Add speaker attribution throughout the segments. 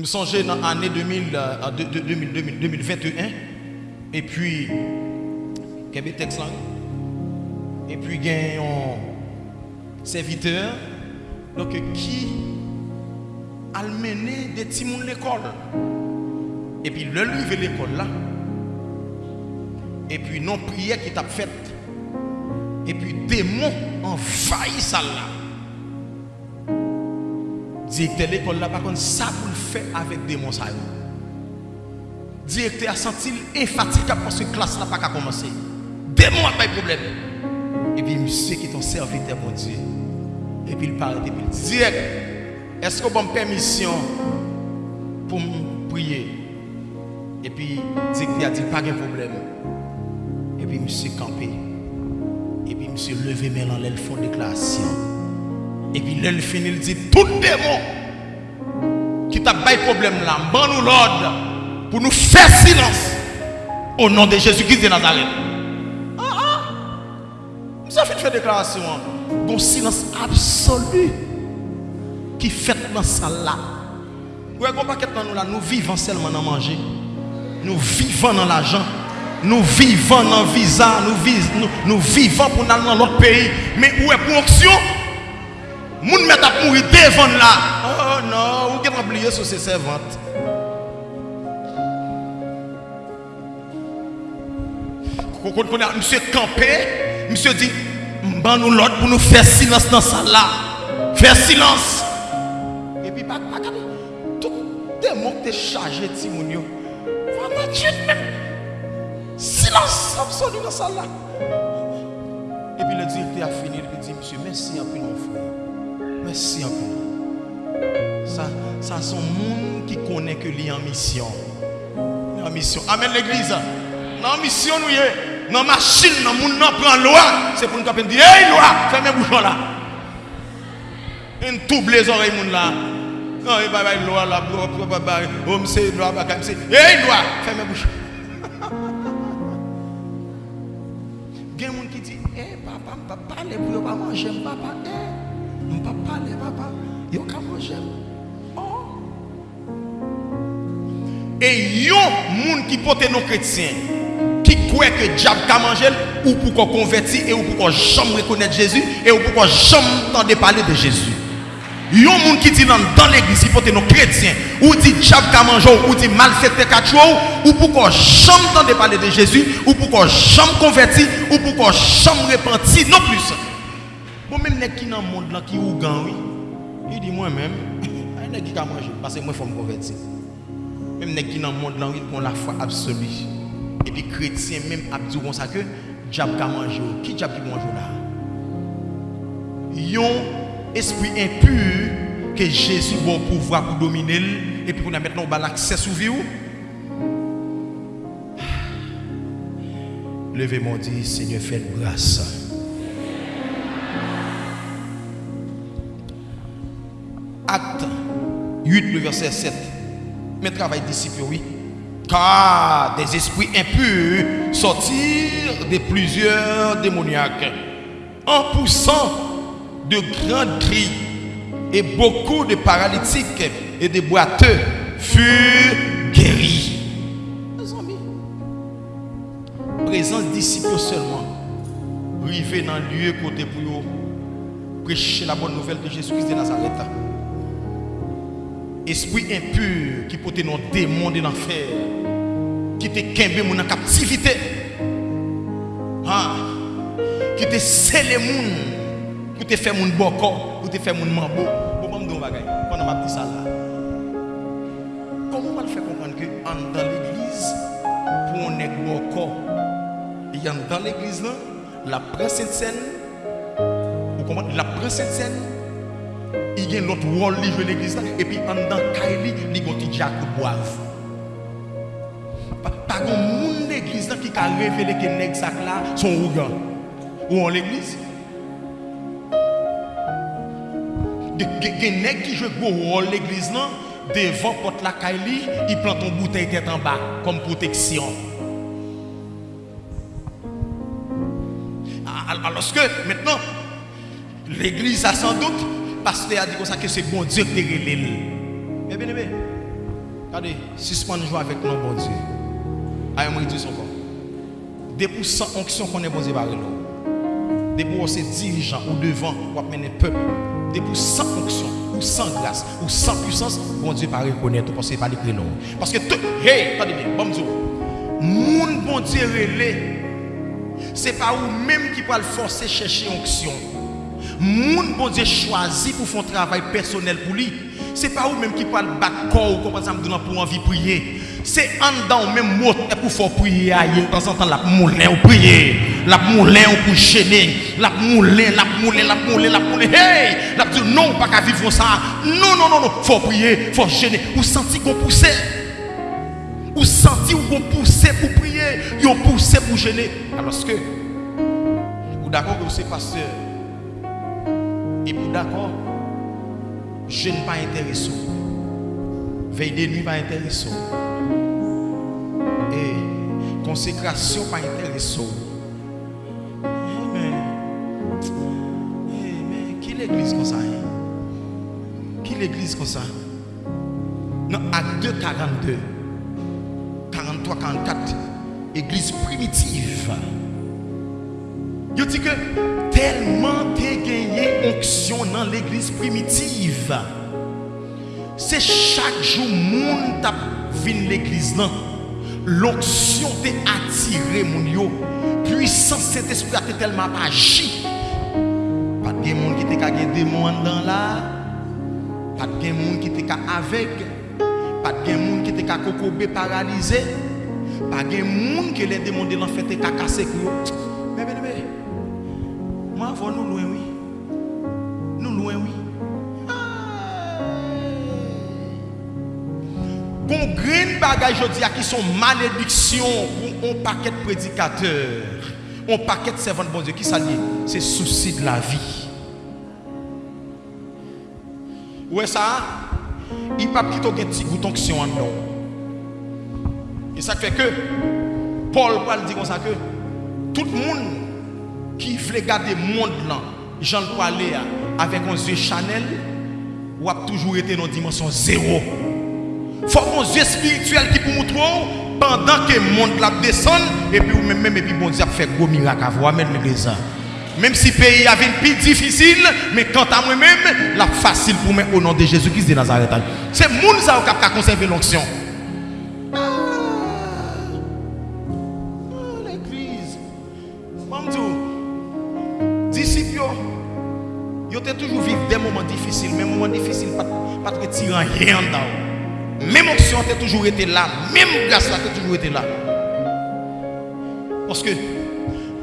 Speaker 1: me songeais dans l'année 2000, euh, de- de- 2000, 2000, 2021. Et puis, textes là? Et puis, un serviteur donc, qui a mené des petits à l'école. Et puis, le lever l'école là. Et puis, non prière qui t'a fait. Et puis, démon envahit ça là. Directeur de l'école là, par contre, ça pour le faire avec ça. yo. Directeur a senti infatigable parce que la classe n'a pas qu'à commencer. Démon n'a pas de problème. Et puis, monsieur qui est ton serviteur, mon Dieu. Et puis, il parle, et puis il dit, direct, est-ce que vous avez permission pour me prier? Et puis, directeur a dit, pas de problème. Et puis, monsieur campé. Et puis, monsieur levé mais dans le fond de déclaration. Et puis, là, il finit, il dit, tout démon qui t'a de problème là, ban nous l'ordre pour nous faire silence au nom de Jésus-Christ de Nazareth. Ah ah, nous avons fait une déclaration. Un silence absolu qui fait dans ça là. Vous nous là, nous vivons seulement dans manger. Nous vivons dans l'argent. Nous vivons dans le visa. Nous, vivons pour aller dans l'autre pays. Mais où est pour action Moun met à mourir devant là. Oh non, ou qui a oublié sur ses servantes. Quand on monsieur campé, monsieur dit, ban nous l'autre pour nous faire silence dans ça là. Faire silence. Et puis, pas, pas, tout démon qui est chargé de Timounio. Silence absolu dans ça là. Et puis le directeur a fini, il dit, monsieur, merci un peu mon frère. Merci peu. Ça, ça sont monde qui connaît que lui en mission. En mission. Amen l'église. Dans mission nous y est. Dans machine, dans monde nan prend loi, c'est pour nous capter dire hey loi, fermez bouchon là. Une double les oreilles moun là. Non, il va y loi là, bro, bro, bro. Homme c'est loi, bah, comme c'est. Hey loi, fermez bouchon. Il y a des gens qui disent, eh papa, pas parler pour ne pas manger, papa. Eh, parler, papa. Je ne peux pas manger. Oh. Et il y a des gens qui portent nos chrétiens, qui croient que le diable a mangé, ou pour qu'on et ou pour qu'on jamais reconnaître Jésus, et ou pour qu'on jamais entendre parler de Jésus. Il y a des gens qui disent dans, l'église, il faut nos chrétiens, ou dit diable a mangé, ou dit malfaiteur quatre ou pour qu'on jamais entendre parler de Jésus, ou pour qu'on jamais converti, ou pour qu'on jamais repenti, non plus. Bon, même les qui dans le monde là, qui ou gan, oui, il dit moi-même, il y a qui a mangé, parce que moi, il faut me convertir. Même les qui dans le monde là, ils ont la foi absolue. Et puis, chrétiens, même, ils disent ça que diable a mangé, qui diable qui mange là? yon esprit impur que Jésus va pouvoir pour dominer et puis qu'on a maintenant on l'accès sur vie. ou. Levez mon dit Seigneur faites grâce. 8 le verset 7. Mais travail disciple oui. Car des esprits impurs sortirent de plusieurs démoniaques en poussant de grands cris et beaucoup de paralytiques et de boiteux furent guéris. Mes amis, présence disciples seulement, arriver dans le lieu côté pour prêcher la bonne nouvelle de Jésus-Christ de Nazareth. Esprit impur qui portait nos démons de l'enfer, qui te kembe mon en captivité, ah, qui te scellé moun, qui te fait mon boko, qui te fait mon mambo. Bon, bon, bon, là. Comment on va le faire comprendre que dans l'église, pour on est boko, il y a dans l'église là, la présence scène, vous comprenez, la présence scène, il y a l'autre rôle qui joue l'église et puis en dans Kaili, il y a un petit jack boivre. Pas de monde l'église qui a révélé que nèg sac là son ougan. Ou en l'église. Gen nèg qui joue gros rôle l'église là devant porte la Kaili, il prend ton bouteille tête en bas comme protection. Ah, Alors que maintenant l'église a sans doute pasteur a dit comme ça que c'est bon Dieu qui te relève. Mais bien aimé, Regardez, suspendre joie avec nous, bon Dieu. Aïe, moi, dit son. Des pour sans onction qu'on est bon Dieu par nous. Des pour ces dirigeants ou devant, pour mener peuple. Des pour sans onction, ou sans grâce, ou sans puissance, bon Dieu pas reconnaître parce que pas les nous. Parce que tout, hey, attendez bien, bon Dieu. Bon Dieu relais. C'est pas vous même qui peut le forcer chercher onction. Moun bon Dieu choisi pour faire un travail personnel pour lui. C'est pas vous même qui parle battre corps comme ça pour envie prier. C'est en dedans même mot pour faire prier de temps en temps la moulin ou prier. La moulin ou pour gêner. La moulin, la moulin, la moulin, la moulin. Hey! La dit non, pas qu'à vivre ça. Non, non, non, non. Faut prier, faut gêner. Ou sentir qu'on pousse. Ou sentir qu'on pousse pour prier. Ou pousse pour gêner. Alors que, ou d'accord que c'est pasteur. Et pour d'accord, je ne pas intéressant. Veille de nuit pas intéressant. Et consécration pas intéressant. Mais qui l'église comme ça? Hein? Qui l'église comme ça? Non, acte 2, 42, 43, 44, église primitive. Yo di ke telman te genye onksyon nan l'eglis primitiv. Se chak jou moun tap vin l'eglis nan. L'onksyon te atire moun yo. Puisan se te sprate telman pa ji. Pat gen moun ki te ka gen demon an dan la. Pat gen moun ki te ka avek. Pat gen moun ki te ka kokobe paralize. Pat gen moun ki le demon de lan fete ka kase kou yo. Moi, nous loin, oui. Nous loin, oui. Bon, green bagage, je dis, qui sont malédictions pour un paquet de prédicateurs, un paquet de servants de bon Dieu, qui s'allie, c'est souci de la vie. Où est ça? Il pas quitter un petit goût d'onction en nous. Et ça fait que Paul parle dit comme ça que tout le monde qui veut garder le monde là, Jean parler avec un yeux Chanel, ou a toujours été dans une dimension zéro. Il faut un yeux spirituel qui peut montrer pendant que le monde la descend, et puis même, même et puis bon Dieu fait gros miracle à vous, amen l'église. Même si le pays avait une plus difficile, mais quant à moi-même, la facile pour moi au nom de Jésus-Christ de Nazareth. C'est le monde qui a conservé l'onction. Toujours là, même grâce a toujours été là. Parce que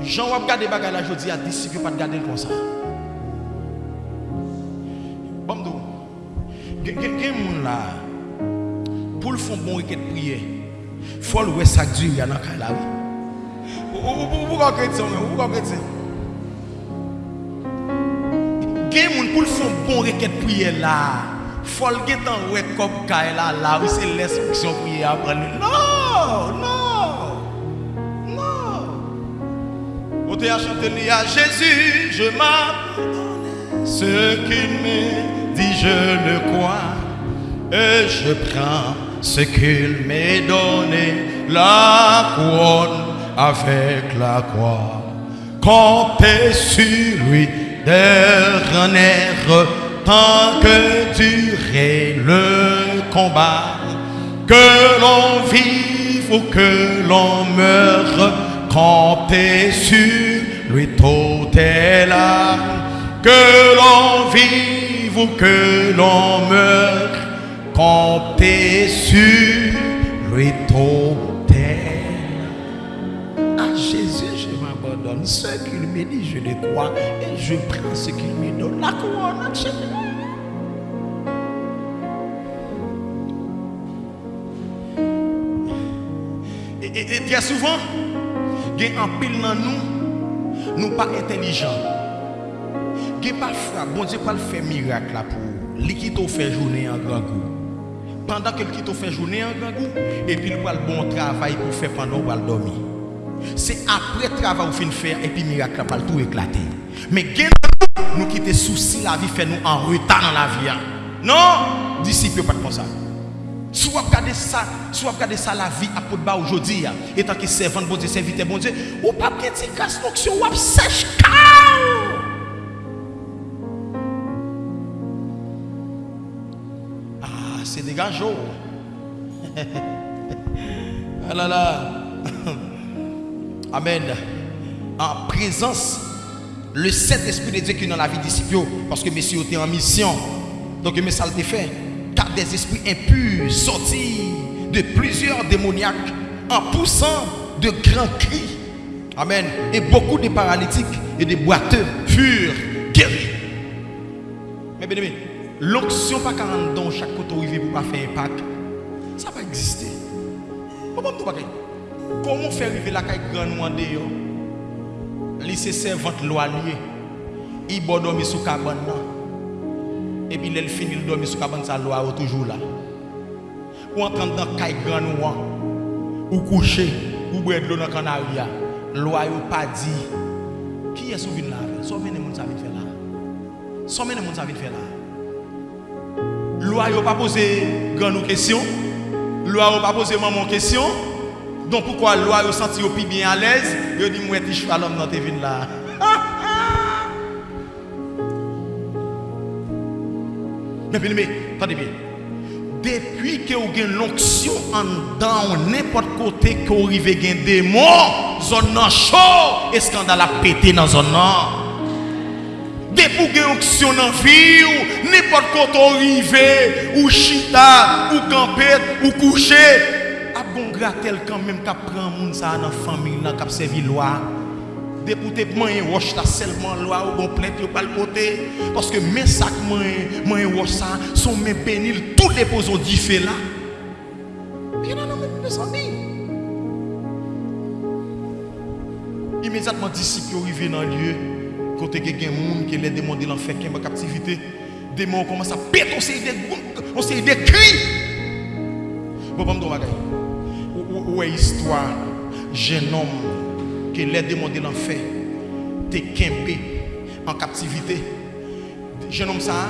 Speaker 1: Jean va regarder bagages là, dis à disciples pas de garder comme ça. Bon, quelqu'un là, pour le fond bon requête prière, faut le voir ça dure dans la vie. Pourquoi moun pour le fond bon requête là gen tan comme là là où c'est l'instruction prière après non non non on t'a chanté à Jésus je m'abandonne. Ce qu'il me dit je le crois. Et je prends ce qu'il m'a donné. La couronne avec la croix. Compter sur lui dernière tant que durait le combat, que l'on vive ou que l'on meure, camper sur lui tout est là, que l'on vive ou que l'on meure, camper sur lui tout est là. À Jésus, je m'abandonne. Ce qu'il me dit, je le crois je prends ce qu'il me donne. La couronne, et, et, et, très souvent, il y a un pile dans nous, nous pas intelligents. Il pas frappe, bon Dieu pas le faire miracle fait journée en grand goût. Pendant que qui t'a fait journée en grand goût, et puis il le bon travail pour faire pendant qu'il va dormir. C'est après le travail qu'on faire et puis le miracle va tout éclater. Mais nous qui te soucis la vie fait nous en retard dans la vie. Hein. Non, disciple pas comme ça. Soit vous ça, si vous regardez ça la vie à côté bas aujourd'hui, étant que servant bon Dieu, serviteur bon Dieu, ou pas bien dit grâce l'onction, sèche Ah, c'est dégageant. ah là là. Amen. En présence, le Saint-Esprit de Dieu qui est dans la vie disciple, parce que messieurs étaient en mission. Donc, mais ça le fait. Car des esprits impurs sortis de plusieurs démoniaques en poussant de grands cris. Amen. Et beaucoup de paralytiques et de boiteux furent guéris. Mais bien aimé, l'onction pas 40 dans chaque côté arrivé pour pas faire impact. Ça va exister. Comment faire arriver la caille grand dehors Li se servant lwa liye. I bo domi sou kaban nan. E pi lel finil domi sou kaban sa lwa ou toujou la. Ou an kan dan kay gran ou an. Ou kouche, ou bwèd lò nan kan a ou ya. Lwa yo pa di. Ki yè sou vin la? Sou mène moun sa vin fè la. Sou mène moun sa vin fè la. Lwa yo pa pose gran ou kesyon. Lwa yo pa pose maman kesyon. Don poukwa lwa yo santi yo pi bien alèz, yo di mwen ti chvalom nan te vin la. Mè pi lè mè, tade mè. Depi ke ou gen l'onksyon an dan ou nèpot kote ke ou rive gen demon, zon nan chou, eskandal a pète nan zon nan. Depi ou gen onksyon nan vi ou, nèpot kote ou rive, ou chita, ou kampet, ou kouche, a bon gratel quand même qui prend moun ça dans famille là qui servi loi. Député moyen roche ta seulement loi ou bon plainte pas le côté parce que mes sac moyen moyen roche sont mes bénil tout au fait là. Mais non mes amis. Immédiatement disciples dans le lieu côté quelqu'un monde qui les demandé l'enfer qui en captivité démon commence à péter on s'est des on s'est des cris. Histoire jeune homme qui les demandé l'enfer t'es kembe en captivité. Jeune homme ça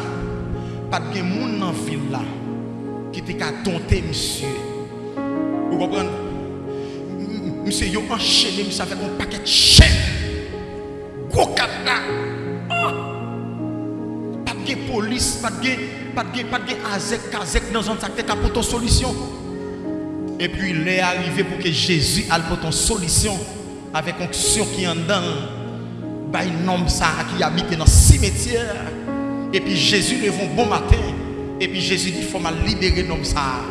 Speaker 1: pas de monde dans ville là qui t'a qu'à dompter monsieur. Vous comprenez? Monsieur yo enchaîné monsieur avec un paquet de chaînes. Gros cadenas. Pas de police, pas de pas de pas de azek kazek dans un sac pour ton solution. Et puis il est arrivé pour que Jésus ait pour ton solution avec onction qui en dedans. Bah, un homme qui habite dans le cimetière. Et puis Jésus lève un bon matin. Et puis Jésus dit, il faut me libérer l'homme ça.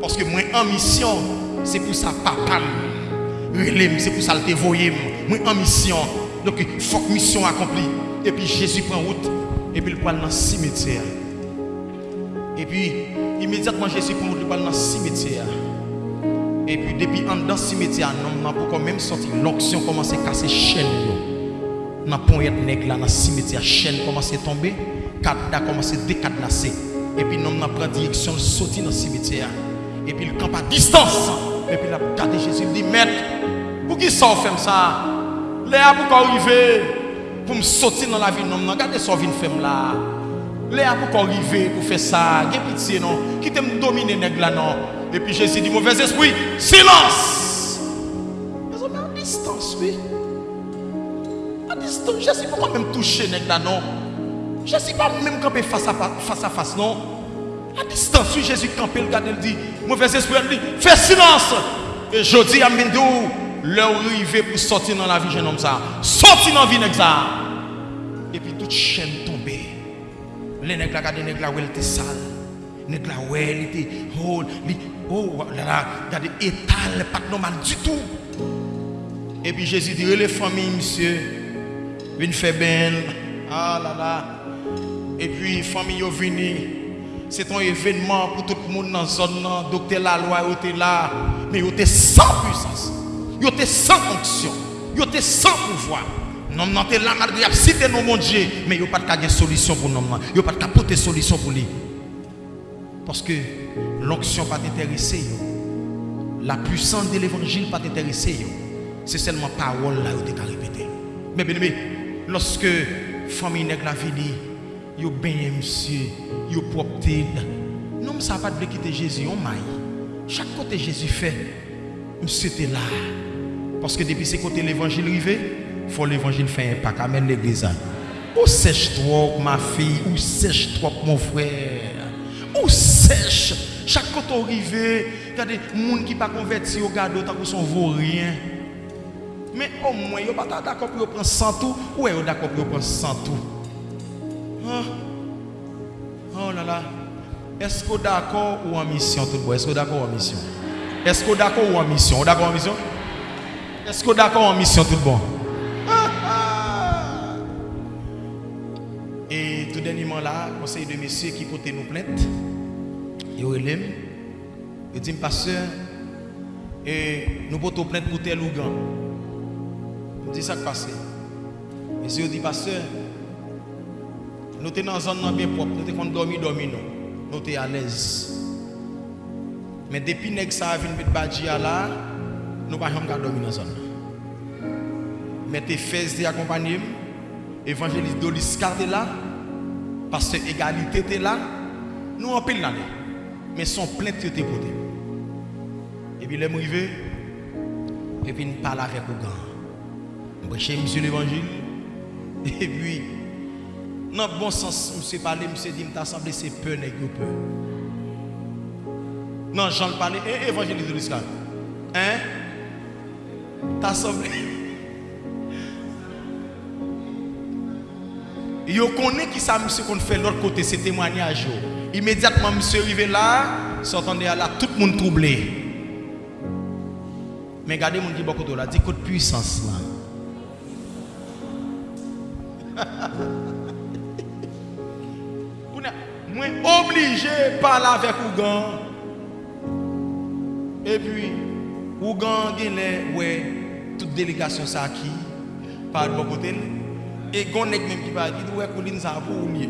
Speaker 1: Parce que moi en mission, c'est pour ça papa. C'est pour ça le voyé. Moi en mission. Donc il faut que mission accomplie. Et puis Jésus prend route. Et puis il prend dans le cimetière. Et puis immédiatement Jésus prend route, il prend dans le cimetière. Et puis depuis en dans cimetière, non, m'a pas même sorti l'onction commence à casser chaîne yo. N'a pas être nèg là dans cimetière chaîne commence à tomber, cadna commence à décadenasser. Et puis non, n'a prend direction sorti dans cimetière. Et puis le camp à distance. Et puis la garde Jésus dit maître, pour qui ça fait ça Léa pour arriver pour me sortir dans la vie non, non regardez ça vient faire là. Léa pour arriver pour faire ça, gain pitié non, qui t'aime dominer nèg là non. Et puis Jésus dit, mauvais esprit, silence. Mais on est à distance, oui. À distance, je ne suis pas même touché, là, non? Je ne pas même campé face à face, non? À distance, oui, Jésus campé, le gars, il dit, mauvais esprit, il dit, fais silence. Et je dis à Mindou, l'heure arrivée pour sortir dans la vie, jeune homme ça. Sortir dans la vie, ça. Et puis toute chaîne tombée. Les nègres, les nègres, où elle était sale. Les nègres, elle était, oh, Oh là là, regardez, étal, pas normal du tout. Et puis Jésus dit, les familles, monsieur, une fait belle. Ah là là. Et puis, famille, venue. C'est un événement pour tout le monde dans la zone. Docteur la loi, était là. Mais il était sans puissance. Il était sans fonction. Il était sans pouvoir. Non, non, t'es là, il a cité nos mon Dieu. Mais il n'y a pas de solution pour nous. Il n'y a pas de solution pour lui. Parce que l'onction pas t'intéresser. La puissance de l'évangile pas t'intéresser. C'est seulement parole là où tu as répété. Mais bien aimé, lorsque famille nègre la fini, yo bien monsieur, yo propre Non, ça pas de quitter Jésus, on. Chaque côté Jésus fait, c'était là. Parce que depuis ce côté l'évangile arrivé, faut l'évangile faire impact. Amen l'église. Où sèche toi, ma fille, où sèche toi, mon frère? Où sèche. Chak koto rive, gade, moun ki pa konverti yo gado ta kou son vorien. Men o mwen, yo pata da kop yo pren santou, ou e yo da kop yo pren santou. Ah, oh la la, esko da kor ou an misyon tout bo, esko da kor ou an misyon? Esko da kor ou an misyon? Ou da kor an misyon? Esko da kor ou an misyon tout bon? Et tout deniment la, konsey de mesye ki kote nou plente, Yo elem, yo di mpaseur, e nou poto plente pou tel ou gan. Yo di sak pase. E se yo di paseur, nou te nan zan nan bien prop, nou te kon dormi dormi nou, nou te alez. Men depi nek sa avin bit badji ala, nou pa jom ka dormi nan zan nan. Men te fez te akompanyem, evanjelis do li skate la, parce égalité te la, nous en pile l'année. Mais son plainte était côté. Et puis, les arrivé, et puis, nous parle avec le grand. Prêcher, monsieur l'évangile. Et puis, dans le bon sens, monsieur parler, monsieur dit, m't'a semblé c'est peur, n'est peur. Non, Jean le parlait, et évangéliste de l'islam. Hein? T'as semblé. Yo connaît qui ça monsieur qu'on fait l'autre côté c'est témoignage Immédiatement monsieur arrivé là, s'entendait là tout le monde troublé. Mais regardez mon dit beaucoup de là, dit coup de puissance là. Moi obligé de parler avec Ougan. Et puis, Ougan ouais, toute délégation ça qui par de bon côté. Et gon nèg même qui va dire ouais Kouline ça pour oublier.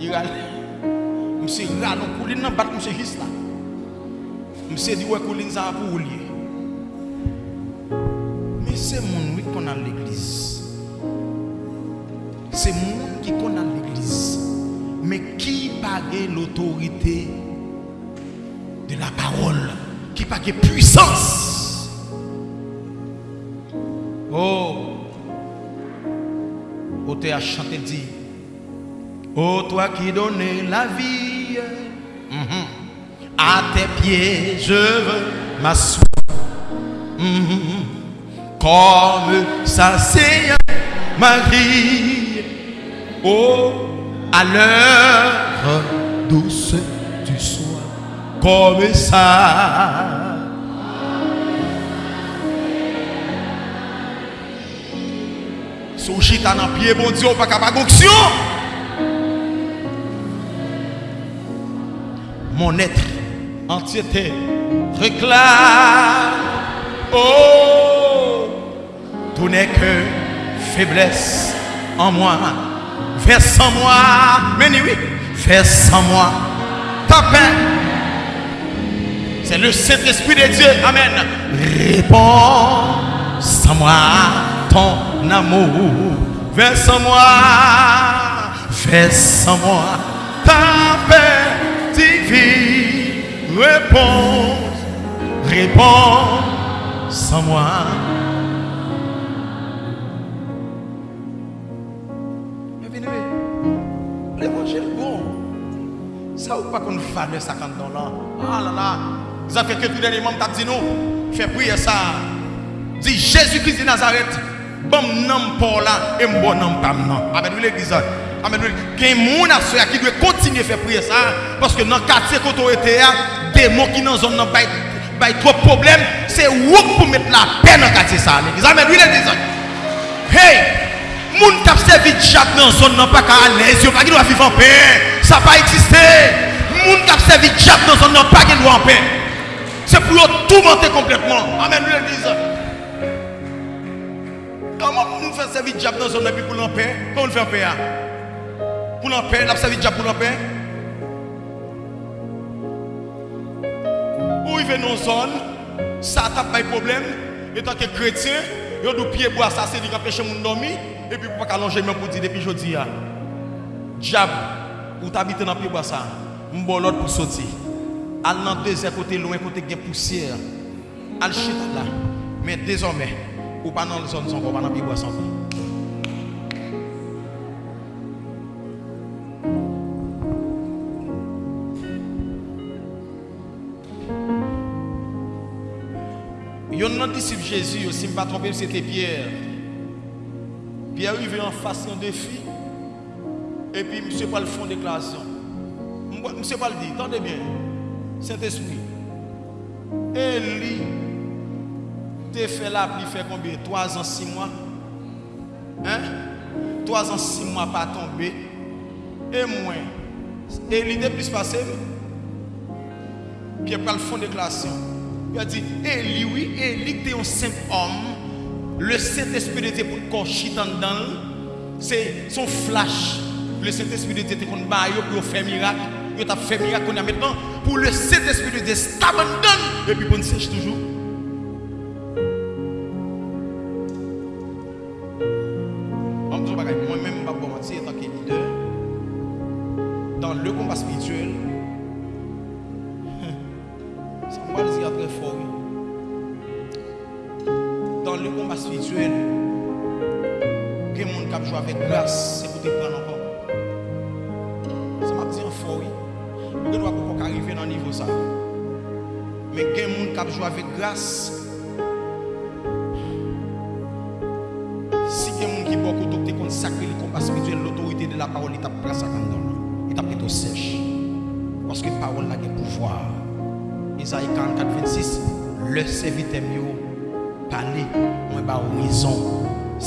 Speaker 1: Il râle. Monsieur râle non Kouline nan bat monsieur juste là. Monsieur dit ouais Kouline ça pour oublier. Mais c'est mon oui qu'on a l'église. C'est mon qui qu'on a l'église. Mais qui pague l'autorité de la parole Qui pague puissance Oh Côté a chanté dit Oh toi qui donnes la vie. À tes pieds je veux m'asseoir mhm. Comme ça c'est Marie Oh à l'heure douce du soir comme ça. Sous chita dans pied, bon Dieu, pas capable d'action. Mon être entièreté réclame. Oh, tout n'est que faiblesse en moi. Fais sans moi. Mais oui, fais sans moi. Ta paix. C'est le Saint-Esprit de Dieu. Amen. Réponds sans moi ton amour. Fais sans moi. Fais sans moi. Ta paix divine. Réponds. Réponds sans moi. L'évangile bon. Ça ou pas qu'on valeur ça quand dans là? Ah là là. Ça fait que tout dernier moment t'a dit nous. Fais prier ça. Dis Jésus-Christ de Nazareth. Bon nom pour là et bon nom pas non. Amen l'église. Amen. Il y a des gens qui doivent continuer à faire prier ça. Parce que dans le quartier quand on était, des mots qui dans la zone n'ont pas trop de problèmes. C'est pour mettre la paix dans le quartier ça. Amen l'église. Hey! Moun qui a servi de diable dans la zone n'a pas qu'à l'aise, il pas doit vivre en paix. Ça n'a pas existé. Moun qui a servi de diable dans la zone n'a pas doit en paix. C'est pour tout monter complètement. Amen, nous l'église. Comment nous faire servir de diable dans la zone pour l'en paix Comment on fait en paix Pour l'en paix, on a servi pour l'en paix Où il vient dans la zone, ça n'a pas de problème. Et tant que chrétien, il y a pied bois ça, c'est qu'à péché mon dormi. Et puis pour pas allonger même pour dire depuis jeudi. Diable, ou t'habites dans le pied bois ça? M'bon l'autre pour sortir. Al dans deuxième côté loin côté de poussière. Al chita là. Mais désormais, ou pas dans la zone son pas dans la boisson. Nan disciple Jésus, si je ne pas trompé, c'était Pierre. Pierre arrivé en face d'un défi. Et puis, monsieur pas le fond de déclaration. Monsieur pas le dire, attendez bien. Saint-Esprit. Élie, t'es fait là, il fait combien? 3 ans, 6 mois? Hein? 3 ans, 6 mois pas tombé. Et moi, Élie est plus passé. Pierre pas le fond de déclaration. Il a dit, Élie, oui, Élie était un simple homme. Le Saint-Esprit était pour le corps dedans. C'est son flash. Le Saint-Esprit était pour pour faire miracle. Il a fait miracle qu'on a maintenant. Pour le Saint-Esprit était stable dedans. Et puis, bon, sèche toujours.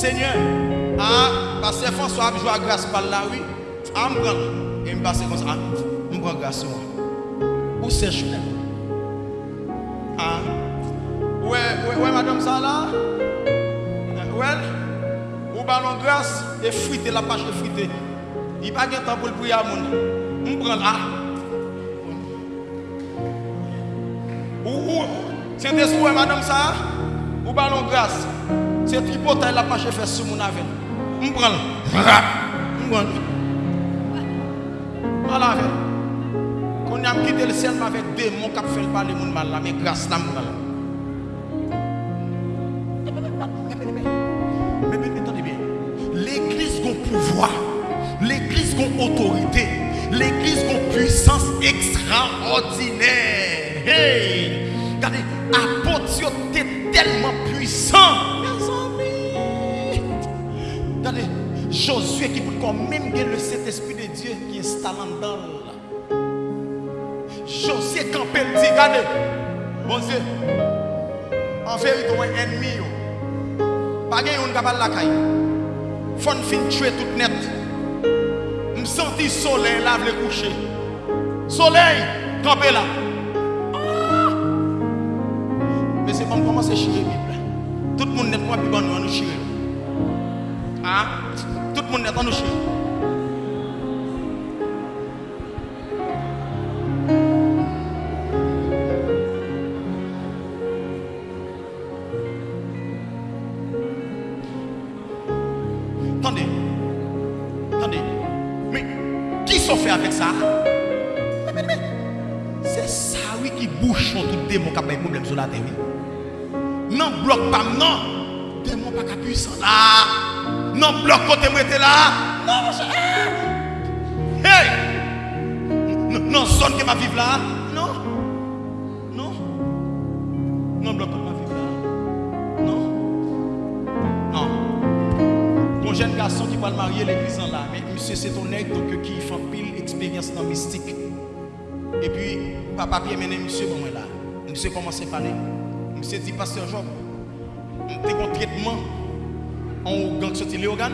Speaker 1: Seigneur, ah, parce que François a joué à grâce par là, oui, ah, me et me passe comme ça, me prend grâce. Où c'est je Ah, ouais, ouais, ouais, madame ça là, ouais, ou ballon grâce, et friter la page de friter. Il n'y a pas de temps pour le prier à mon. Me prend là. C'est des souhaits, madame, ça, ou ballon grâce. C'est tripotaille la page fait sur mon avel. Je prends. Je prends. Voilà, Quand on a quitté le ciel avec démon qui fait parler mon mal là, mais grâce là, mon Mais attendez bien. L'église a un pouvoir. L'église a une autorité. L'église a une puissance extraordinaire. Hey! Regardez, apôtre était tellement puissant. Josué qui peut quand même le Saint-Esprit de Dieu qui est installé dans Josué quand il dit, regardez, bon Dieu, en vérité, on est ennemi. Pas de capable la caille. Faut fin tuer tout net. Je sens le soleil lave le coucher. Soleil, campé là. on commence à chier Tout le monde n'est pas plus bon nous chier. Ah, Attendez. Attendez. Mais qui s'en fait avec ça? C'est ça, oui, qui bouche tout démon qui a des problèmes sur la terre non bloc pas non démon pas puissant là non bloc côté moi là. Non hey! Non zone que m'a vivre là. Non. Non. Non bloc ma vivre là. Non. Non. Mon jeune garçon qui va le marier l'église en là mais monsieur c'est ton aigle donc qui fait pile expérience dans mystique. Et puis papa bien mené monsieur bon là. Monsieur commence à parler Monsieur dit, pasteur Job, je un traitement On gang sorti Léogan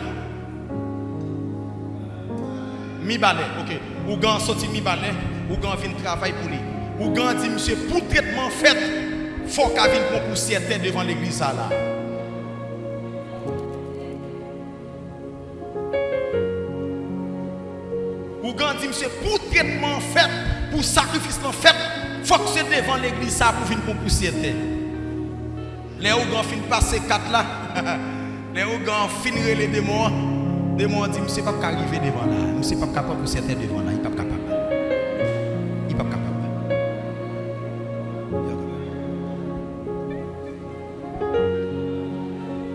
Speaker 1: Mi balai, ok. Ou gang sorti mi balai, ou gang vin travail pour lui. Ou gang dit, monsieur, pour traitement fait, faut qu'il vienne pour certain devant l'église là. Ou gang dit, monsieur, pour traitement fait, pour sacrifice en fait, faut que c'est devant l'église ça pour venir pour certain. Les ou gang fin passer quatre là. Les organes finiraient les démons. Les démons disent, je ne pas arriver devant là. Je ne suis pas capable de certains devant là. Il n'est pas capable. Il n'est pas capable.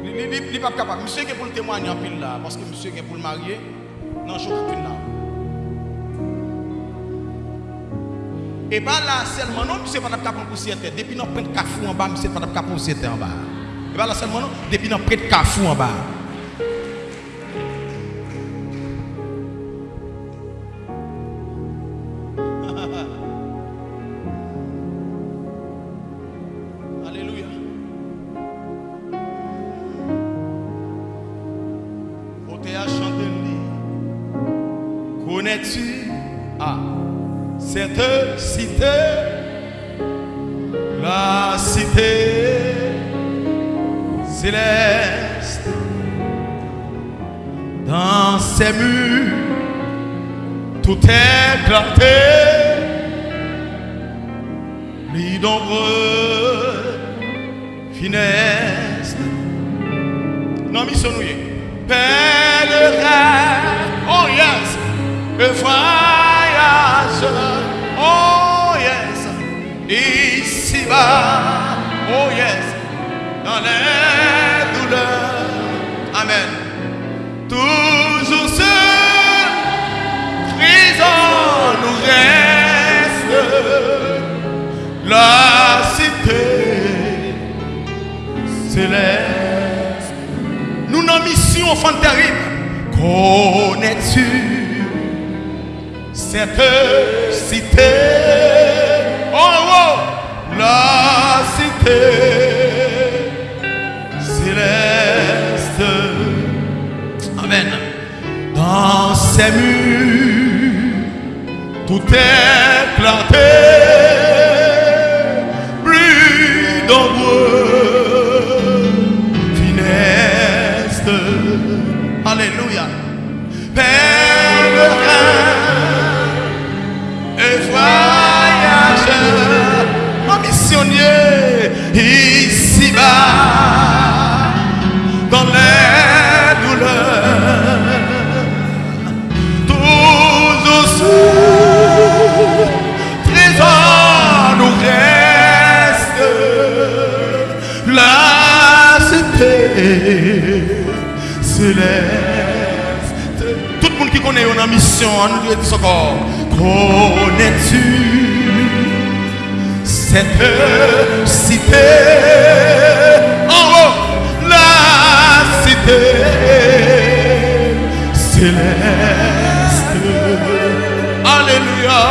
Speaker 1: Il n'est pas capable. Monsieur qui est pour le témoigner en pile là, parce que monsieur qui est pour le marier, non, je ne suis là. Et pas là seulement, non, monsieur pas capable de pousser terre. Depuis notre peine cafou en bas, monsieur pas capable de pousser terre en bas. E ba la sel moun nou, depi nan pret kafou an ba. Ses murs Tout est clarté n'en mission enfant terrible. Connais-tu cette cité? Oh, oh, la cité céleste. Amen. Dans ces murs, tout est planté. Plus nombreux Pèlerin et voyageur, un missionnier ici-bas, dans les douleurs, tous aussi, trésor nous reste, la cité céleste. Qui connaît une mission, nous dit encore. Connais-tu cette cité en haut, la cité céleste? Alléluia.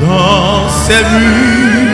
Speaker 1: Dans ses murs,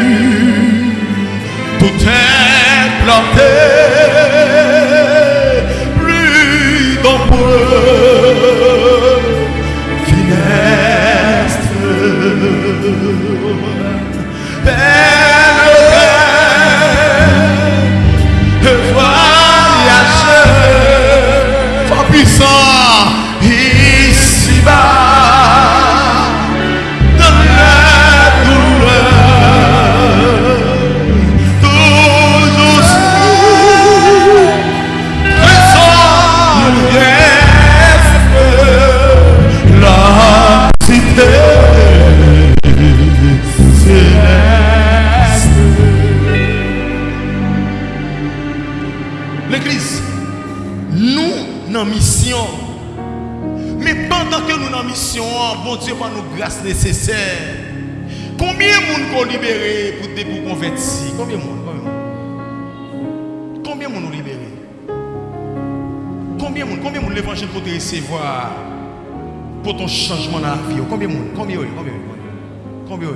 Speaker 1: recevoir pour ton changement dans la vie. Combien de monde Combien de Combien de monde Combien de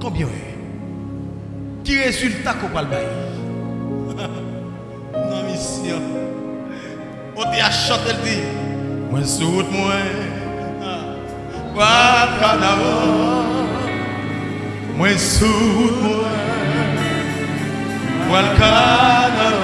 Speaker 1: Combien de Qui résultat qu'on parle Non, mission. On t'a chanté le dit. Moi, sur moi. Pas carnaval. Moi, sur moi. Moi, le carnaval.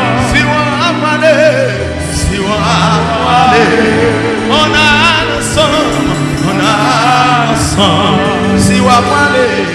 Speaker 1: Si on a parlé, si on a parlé,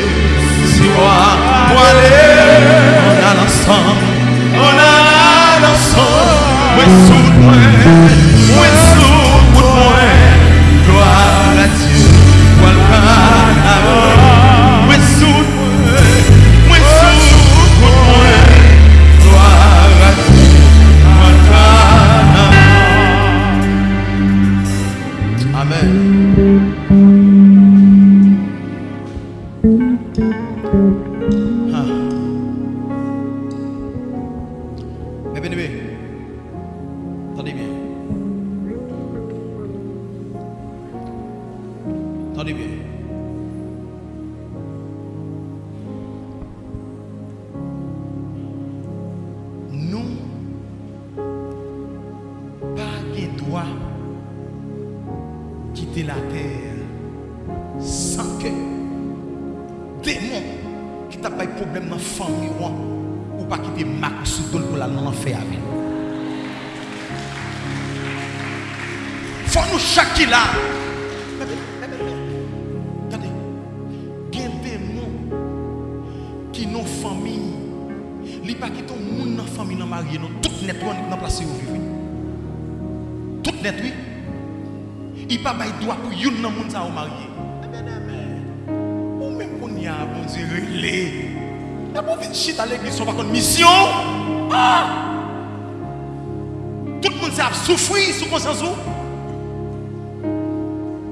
Speaker 1: Soufoui sou konsansou.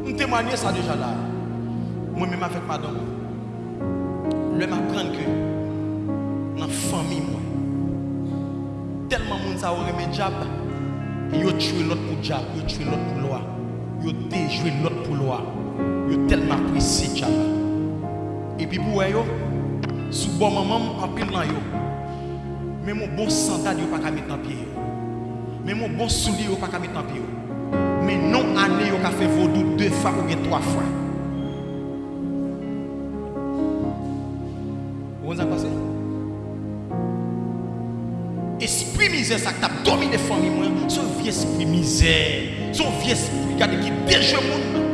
Speaker 1: M temwanyen sa deja la. Mwen mèm avèk madan. Lè m apren ke nan fami mwen. Telman moun sa ou reme djab. Yo tchwe lot pou djab. Yo tchwe lot pou loa. Yo dejwe lot pou loa. Yo telman presi djab. E pi pou wè yo. Sou bon maman m apil nan yo. Mè moun bon santal yo pa kamit nan piye yo. Mais mon bon soulier pas mettre yo. Mais non année yo qu'a fait vaudou deux fois ou bien trois fois. Vous ça passé? Esprit misère, ça t'a dominé les familles, moi. Son vieux esprit misère. Son vieux esprit, regardez, qui déjoue le monde.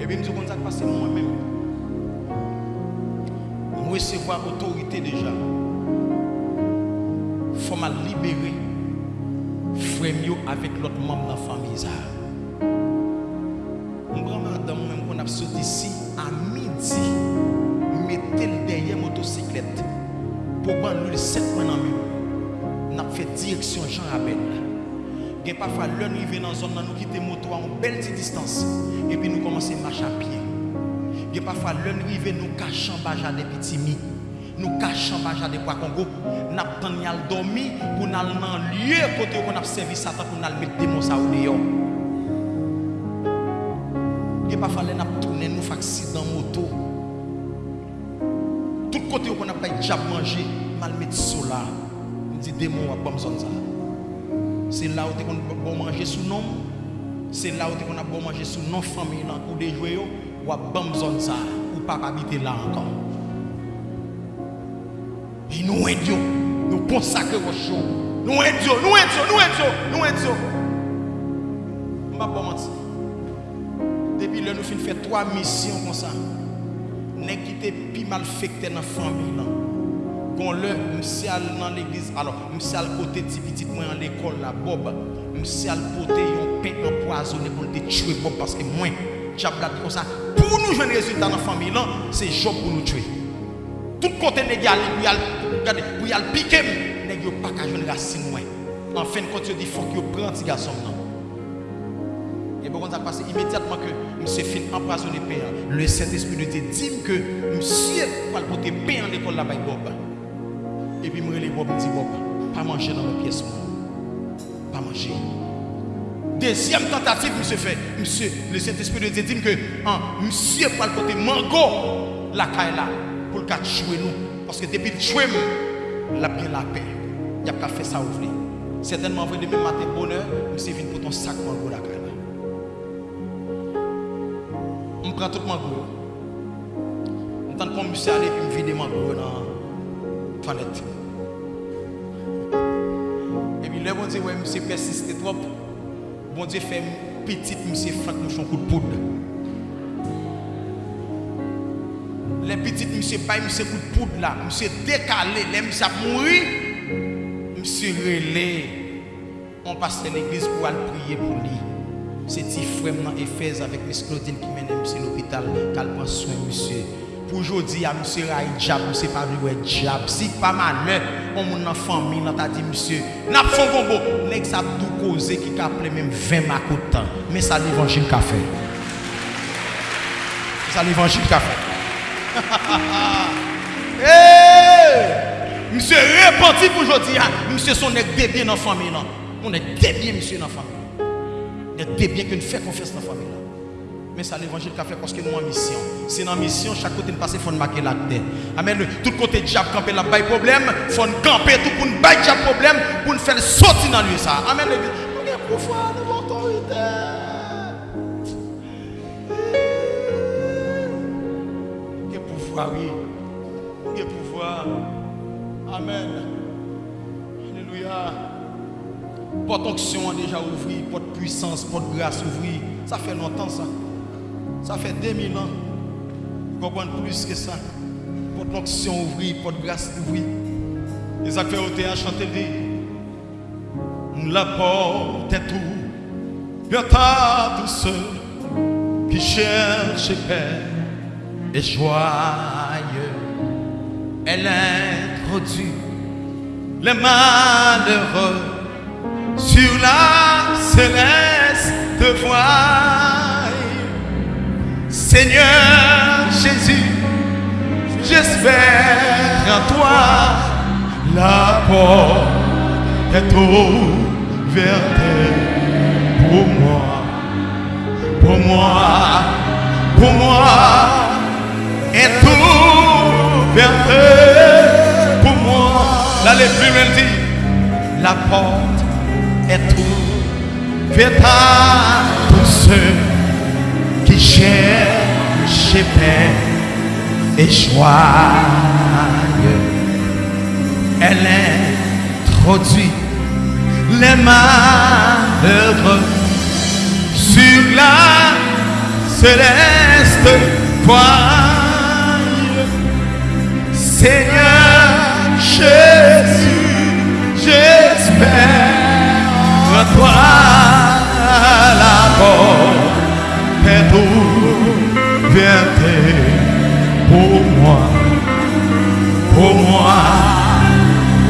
Speaker 1: Et puis, je dis, ça passe moi-même. Recevoir autorité déjà. Il faut me libérer. Frère avec l'autre membre de la famille. Mon grand madame, même qu'on a sauté ici à midi, mettez le derrière motocyclette pour prendre le 7 mois dans le n'a fait direction Jean Rabel. Il y a nous arrivons dans la zone, nous quittons moto à une belle distance et puis nous commençons à marcher à pied. Il y a parfois l'heure nous nous cachons baja des petits mi. nous cachons pas de poids Congo, nous avons dormi pour nous aller dans lieu côté qu'on a servi Satan pour nous mettre démon ça au dehors. Et pas falloir nous tourner nous faire accident moto. Tout côté qu'on a pas déjà mangé, mal mettre cela. On dit démon à bon ça. C'est là où on bon manger sous nom. C'est là où on a bon manger sous nom famille dans cours de jouer ou à bon zone ça ou pas habiter là encore. Di nou en Diyo, nou konsakre wosho. Nou en Diyo, nou en Diyo, nou en Diyo, nou en Diyo. Mba pou manti. Depi lè nou fin fè 3 misyon kon sa. Nè kite pi mal fèkte nan fami lan. Kon lè, msi al nan l'egliz, alò, msi al kote ti pitit mwen an l'ekol la bob. Msi al pote yon pek nan poazone pou l'de tchwe bob paske mwen. Tchablat kon sa. Pou nou jwen rezultat nan fami lan, se job pou nou tchwe. Tout kote nè gya li pou yal regardez, pour y aller piquer, nèg yo pas qu'à jouer racine moi. En fin de compte, il dit faut que yo prend petit garçon là. Et bon, ça passe immédiatement que monsieur fin empoisonné pain. Le Saint-Esprit nous dit que monsieur va le porter pain à l'école là-bas Bob. Et puis, me Bob, me dit Bob, pas manger dans pièces. moi. Pas manger. Deuxième tentative, monsieur fait. Monsieur, le Saint-Esprit nous dit que hein, monsieur va le porter mango la caille là pour le jouer nous. Parce que depuis le jouer, il a la paix. Il a pas fait ça ouvrir. Certainement, vous demain matin, bonheur, monsieur vient pour ton sac mango la caille là. On prend tout mango. On tente comme monsieur aller puis me vider mango dans la toilette. bon Dieu, ouais, monsieur persiste trop. Bon Dieu fait petite, monsieur Franck, mon coup de poudre. Le pitit mse pay mse kout poud la, mse dekale, le mse ap mouri, mse rele. On passe l'eglise pou al priye pou li. Se ti fwem nan Efez avèk mse Claudine ki mène mse l'hôpital, kalman sou mse. Pou jodi a mse ray djab, mse pa vliwe djab. Si pa manè, on moun nan fami nan ta di mse, nap fon gombo, nek sa dou koze ki ka ple mèm vèm akoutan. Mè sa l'Evangile ka fè. Sa l'Evangile ka fè. hey! Monsieur repenti pour aujourd'hui, monsieur son nèg bien dans la famille. On est bien monsieur dans la famille. On est bien que nous faisons confiance dans la famille. Mais ça l'évangile qu'a fait parce que nous en mission. C'est dans mission, chaque côté de passer, il faut marquer la tête. Amen. Tout côté diable camper là, pas problème. Il faut camper tout pour nous problème, pour nous faire sortir dans lui ça. Amen. Nous nous avons autorité. Pouvoir, avons pouvoir. Amen. Alléluia. Porte onction déjà ouvert, porte puissance, porte grâce ouvert. Ça fait longtemps ça. Ça fait 2000 ans. Comprendre plus que ça. Porte l'onction ouvrir, porte grâce ouvrir. Les acteurs ont été chanter La porte est tout. Bien à tous ceux qui cherchent paix et joyeux. Elle introduit les malheureux sur la céleste voie. Seigneur Jésus, j'espère en toi. La porte est ouverte pour moi, pour moi, pour moi, est ouverte pour moi. Les plus dit, la porte est ouverte à tous ceux qui cherchent paix et joyeux. Elle introduit les malheureux sur la céleste voie. Seigneur Jésus, j'espère en toi la porte est ouverte pour moi, pour moi,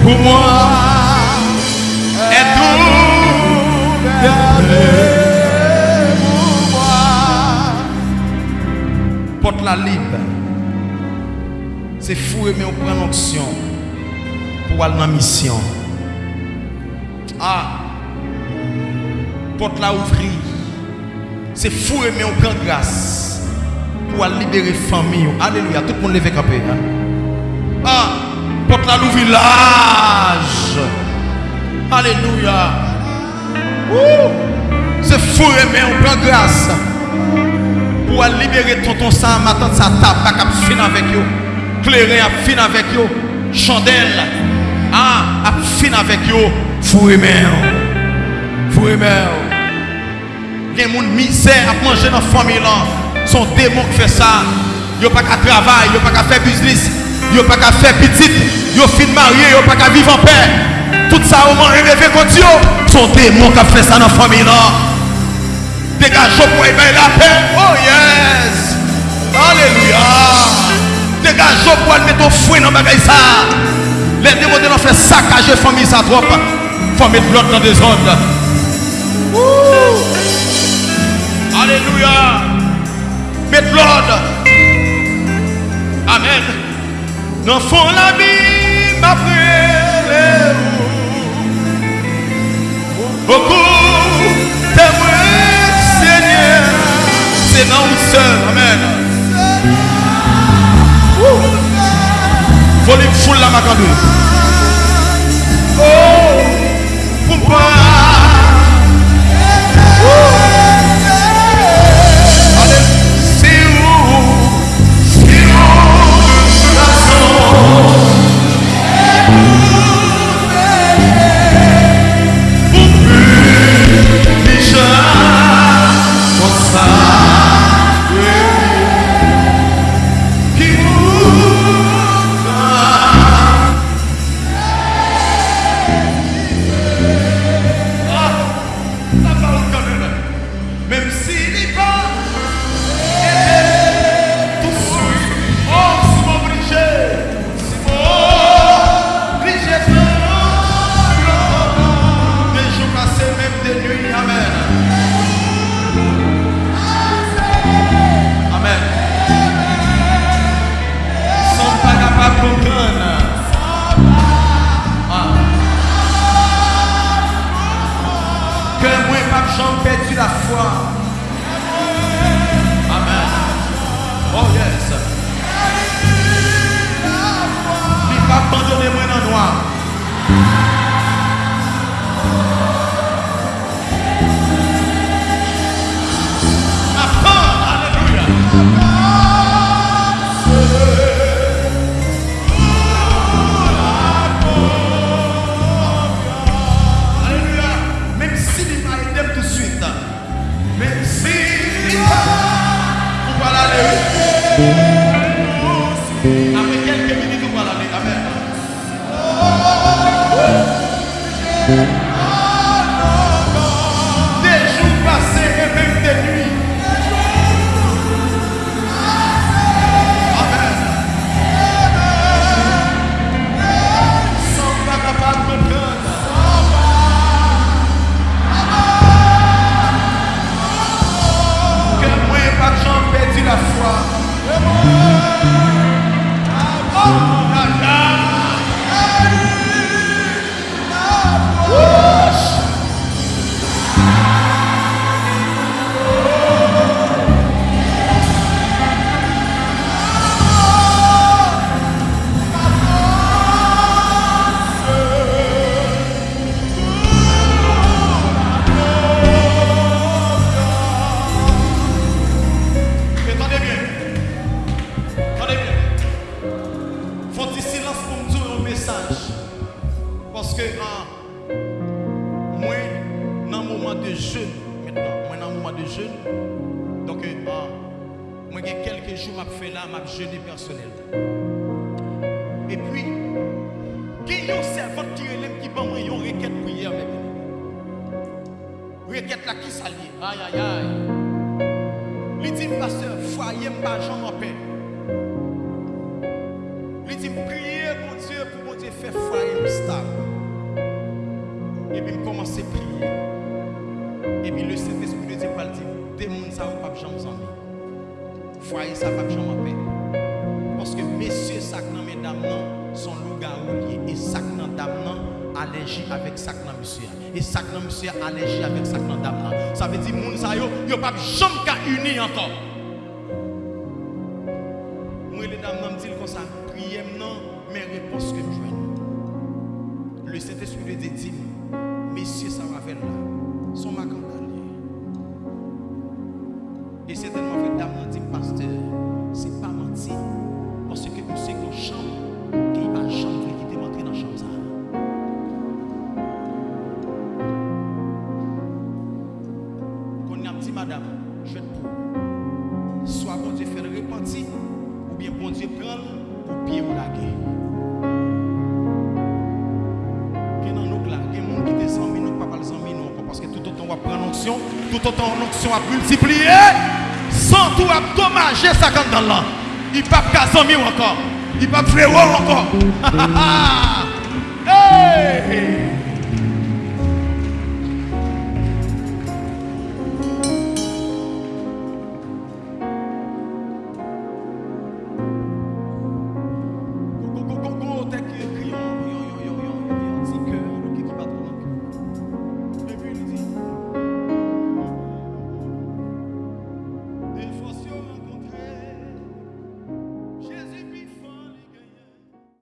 Speaker 1: pour moi, est ouverte pour moi. Porte la libre. C'est fou mais on prend l'onction pour aller dans la mission. Ah, porte la ouvrir. C'est fou mais on prend grâce pour aller libérer famille. Alléluia. Tout le monde lève camper. Hein? Ah, porte la village. Alléluia. C'est fou mais on prend grâce pour aller libérer tonton ça, ma tante sa table, pas fin avec eux. Klerè ap fin avèk yo. Chandel. Ah, ap fin avèk yo. Fou emè yo. Fou emè yo. Gen moun mizè ap manje nan fami lan. Son demon k fè sa. Yo pa ka travay. Yo pa ka fè bizlis. Yo pa ka fè pitit. Yo fin marye. Yo pa ka viv an pè. Tout sa ou man remeve konti yo. Son demon k ap fè sa nan fami lan. Degaj yo pou ebe la pè. Mettre fouet dans le ça. Les démons de fait saccager famille, ça trop. Famille de l'autre dans des zones. Alléluia. Mettez l'ordre. Amen. Dans fond la ma frère. Beaucoup témoins, Seigneur. C'est non seul. Amen. Faut les fouler la macadou. Oh, Ça veut dire que ça yo, yo pas jamais qu'à unir encore. Moi les dames me disent comme ça, priez non, mais réponse que je Le Saint-Esprit veut dire messieurs ça va faire là. Son ma Et certainement action a multiplié, sans tout a dommagé ça quand dans là. Il pas qu'à mille encore. Il n'y a pas de frérot encore. hey!